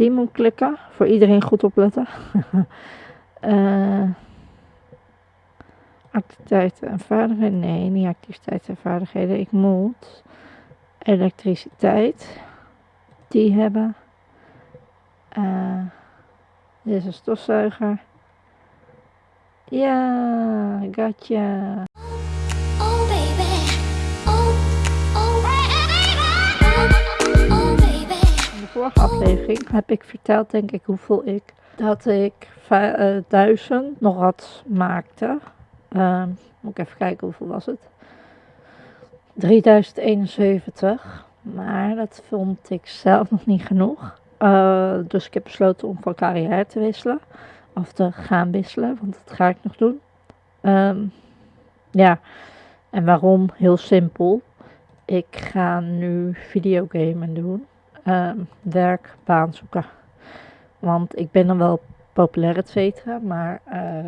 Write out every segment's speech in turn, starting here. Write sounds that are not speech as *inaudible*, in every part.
Die moet klikken. Voor iedereen goed opletten. uh, *laughs* activiteiten en vaardigheden. Nee, niet activiteiten en vaardigheden. Ik moet elektriciteit. Die hebben. Uh, dit is een stofzuiger. Ja, gotcha. Vorige heb ik verteld, denk ik, hoeveel ik dat ik uh, duizend nog wat maakte. Uh, moet ik even kijken hoeveel was het. 3071. Maar dat vond ik zelf nog niet genoeg. Uh, dus ik heb besloten om van carrière te wisselen. Of te gaan wisselen, want dat ga ik nog doen. Um, ja, en waarom? Heel simpel. Ik ga nu videogamen doen. Um, werk, baan zoeken. Want ik ben dan wel populair, et cetera. Maar uh,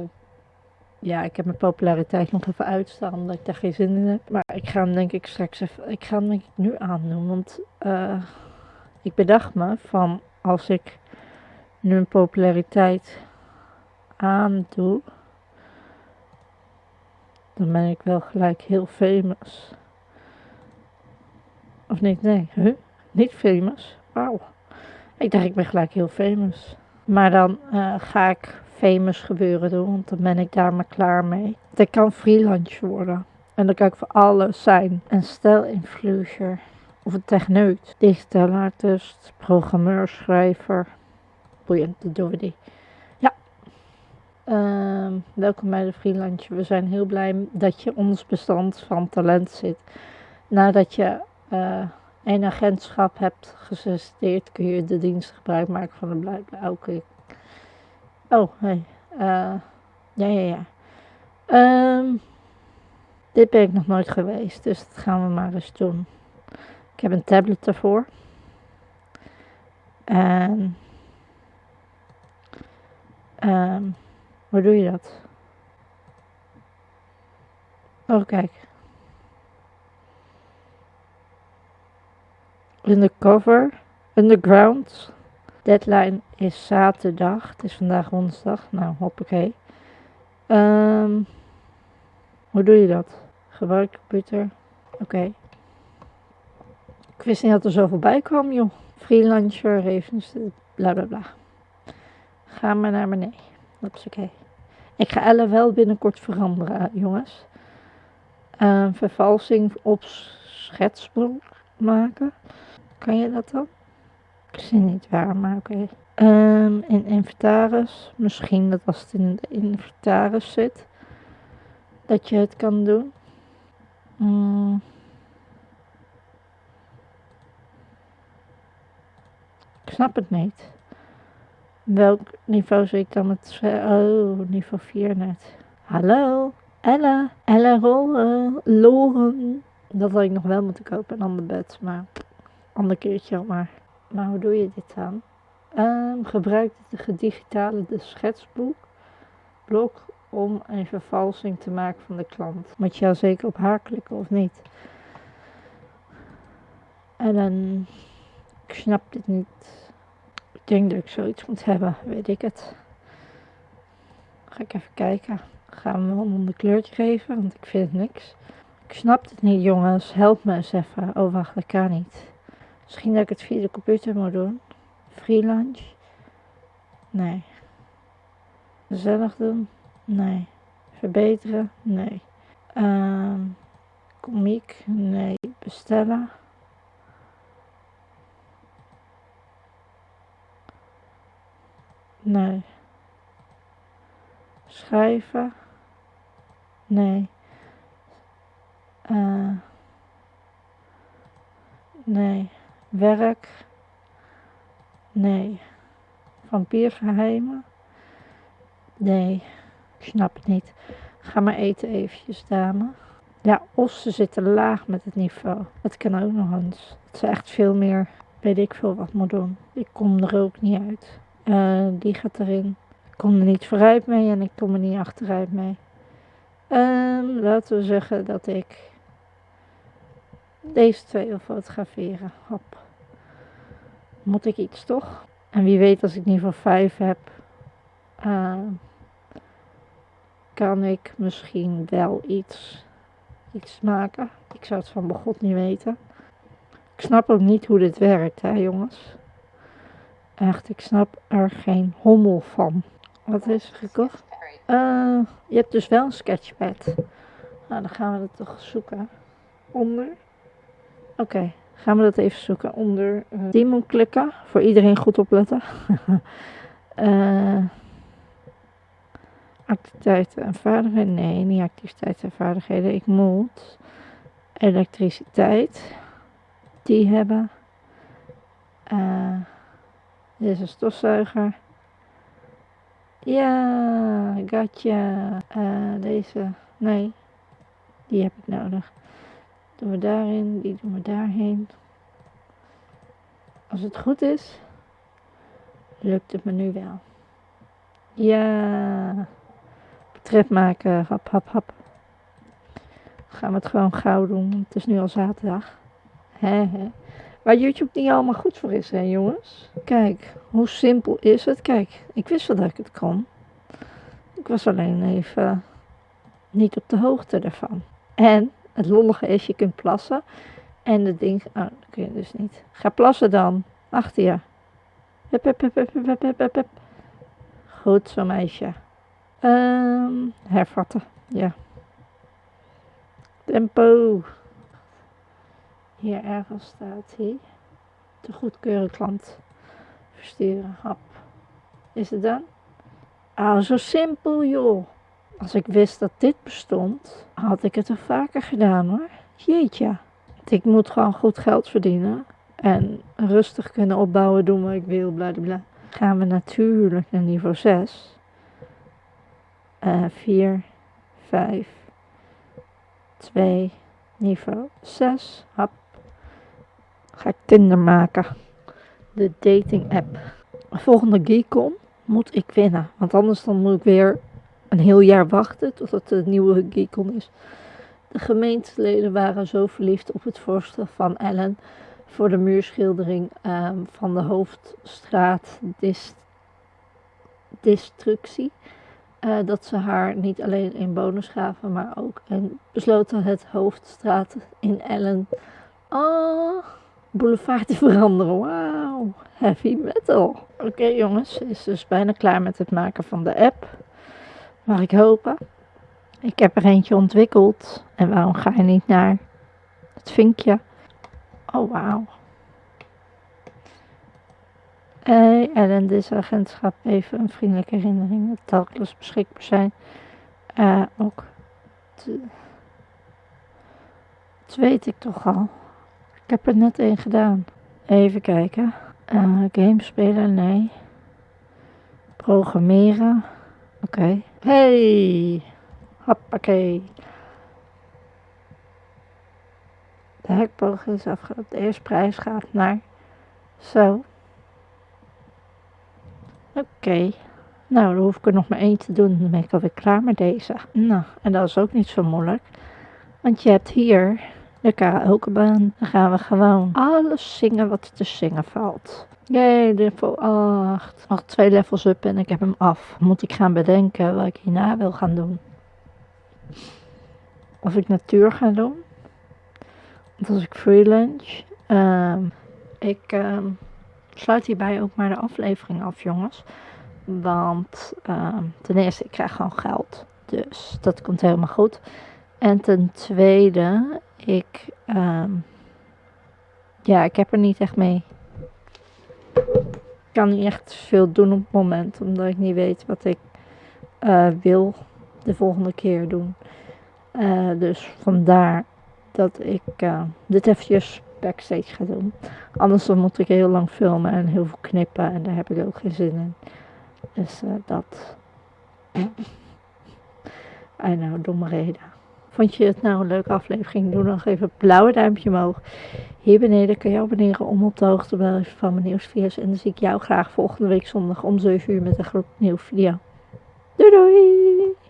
ja, ik heb mijn populariteit nog even uitstaan omdat ik daar geen zin in heb. Maar ik ga hem denk ik straks even, ik ga hem denk ik nu aandoen. Want uh, ik bedacht me van als ik nu een populariteit aandoe, dan ben ik wel gelijk heel famous. Of niet? Nee, huh? Niet famous. Wauw. Ik dacht, ik ben gelijk heel famous. Maar dan uh, ga ik famous gebeuren doen, want dan ben ik daar maar klaar mee. Ik kan freelance worden. En dan kan ik voor alles zijn. Een stijl-influencer. Of een techneut. Digitaal artist, programmeur, schrijver. Boeiend, dat doen we die. Ja. Uh, welkom bij de freelance. We zijn heel blij dat je ons bestand van talent zit. Nadat je uh, een agentschap hebt gesolliciteerd, kun je de dienst gebruik maken van de blijkbaar. Oké. Oh, hey. Uh, ja, ja, ja. Um, dit ben ik nog nooit geweest, dus dat gaan we maar eens doen. Ik heb een tablet ervoor. En. Um, hoe doe je dat? Oh, kijk. Undercover, underground. Deadline is zaterdag. Het is vandaag woensdag. Nou, hoppakee. Um, hoe doe je dat? Gebruik computer. Oké. Ik wist niet dat er zoveel bij kwam, joh. Freelancer, even bla bla bla. Ga maar naar beneden. Dat is oké. Ik ga Elle wel binnenkort veranderen, jongens. Uh, vervalsing op schetsboek maken. Kan je dat dan? Ik zie niet waar, maar oké. Um, in inventaris. Misschien dat als het in de inventaris zit. Dat je het kan doen. Mm. Ik snap het niet. Welk niveau zit ik dan met... Oh, niveau 4 net. Hallo? Ella? Ella Rollen? Loren? Dat had ik nog wel moeten kopen, een ander bed. Maar ander keertje maar. Maar hoe doe je dit dan? Um, gebruik het digitale de schetsboek blok om een vervalsing te maken van de klant. Moet je al zeker op haar klikken of niet? En dan, ik snap dit niet. Ik denk dat ik zoiets moet hebben, weet ik het. Ga ik even kijken. We hem een kleurtje geven, want ik vind het niks. Ik snap het niet jongens, help me eens even. Oh wacht, kan niet. Misschien dat ik het via de computer moet doen. Freelance? Nee. Gezellig doen? Nee. Verbeteren? Nee. Um, komiek? Nee. Bestellen? Nee. Schrijven? Nee. Uh, nee. Werk? Nee. Vampiergeheimen? Nee, ik snap het niet. Ga maar eten eventjes, dame. Ja, ossen zitten laag met het niveau. Het kan ook nog eens. Het is echt veel meer, weet ik veel wat moet doen. Ik kom er ook niet uit. Uh, die gaat erin. Ik kom er niet vooruit mee en ik kom er niet achteruit mee. Um, laten we zeggen dat ik deze twee wil fotograferen. Hop. Moet ik iets toch? En wie weet als ik niveau 5 heb, uh, kan ik misschien wel iets, iets maken. Ik zou het van begot niet weten. Ik snap ook niet hoe dit werkt, hè jongens. Echt, ik snap er geen hommel van. Wat is er gekocht? Uh, je hebt dus wel een sketchpad. Nou, dan gaan we dat toch zoeken. Onder. Oké, gaan we dat even zoeken. Onder uh, Demon klikken. Voor iedereen goed opletten. uh, *laughs* activiteiten en vaardigheden. Nee, niet activiteiten en vaardigheden. Ik moet elektriciteit. Die hebben. Uh, dit is stofzuiger. Ja, gotcha. Deze. Nee, die heb ik nodig. Doen we daarin, die doen we daarheen. Als het goed is, lukt het me nu wel. Ja, portret maken, hap, hap, hap. Gaan we het gewoon gauw doen. Het is nu al zaterdag. He. Waar YouTube niet allemaal goed voor is, hè jongens. Kijk, hoe simpel is het? Kijk, ik wist wel dat ik het kon. Ik was alleen even niet op de hoogte ervan. En het lollige is, je kunt plassen. En het ding, oh, dat kun je dus niet. Ga plassen dan. Achter je. Hup, hup, hup, hup, hup, hup. Goed zo, meisje. Um, hervatten, ja. Tempo. Hier ergens staat hij. Te goedkeuren klant versturen. Hap. Is het dan? Ah, zo simpel joh. Als ik wist dat dit bestond, had ik het er vaker gedaan hoor. Jeetje. Ik moet gewoon goed geld verdienen. En rustig kunnen opbouwen, doen wat ik wil, bla bla. Gaan we natuurlijk naar niveau 6. Uh, 4, 5, 2, niveau 6. Hap. Ga ik Tinder maken. De dating app. Volgende Geekon moet ik winnen. Want anders dan moet ik weer een heel jaar wachten totdat de nieuwe Geekon is. De gemeenteleden waren zo verliefd op het voorstel van Ellen voor de muurschildering um, van de hoofdstraat destructie. Uh, dat ze haar niet alleen in bonus gaven, maar ook en besloten het hoofdstraat in Ellen oh, boulevard te veranderen. Wauw, heavy metal. Oké okay, jongens, is dus bijna klaar met het maken van de app. Mag ik hopen. Ik heb er eentje ontwikkeld. En waarom ga je niet naar het vinkje? Oh, wauw. Hey, Ellen, dit agentschap. Even een vriendelijke herinnering dat telkens beschikbaar zijn. Uh, ook. Dat weet ik toch al. Ik heb er net één gedaan. Even kijken. Uh, gamespelen, nee. Programmeren. Oké. Hey! Hoppakee. De hekboog is afgelopen. De eerste prijs gaat naar. Zo. Oké. Nou, dan hoef ik er nog maar één te doen. Dan ben ik alweer klaar met deze. Nou, en dat is ook niet zo moeilijk. Want je hebt hier de karaokebaan. Dan gaan we gewoon alles zingen wat te zingen valt. Jee, level 8. Nog twee levels up en ik heb hem af. Moet ik gaan bedenken wat ik hierna wil gaan doen. Of ik natuur ga doen. Want als ik freelance. Um, ik um, sluit hierbij ook maar de aflevering af, jongens. Want um, ten eerste, ik krijg gewoon geld. Dus dat komt helemaal goed. En ten tweede, ik. ja, ik heb er niet echt mee ik kan niet echt veel doen op het moment, omdat ik niet weet wat ik uh, wil de volgende keer doen. Uh, dus vandaar dat ik uh, dit eventjes backstage ga doen. Anders dan moet ik heel lang filmen en heel veel knippen en daar heb ik ook geen zin in. Dus dat. I know, domme reden. Vond je het nou een leuke aflevering? Doe dan even een blauwe duimpje omhoog. Hier beneden kan je abonneren om op de hoogte te blijven van mijn nieuwsvideo's. En dan zie ik jou graag volgende week zondag om 7 uur met een groep nieuwe video. Doei doei!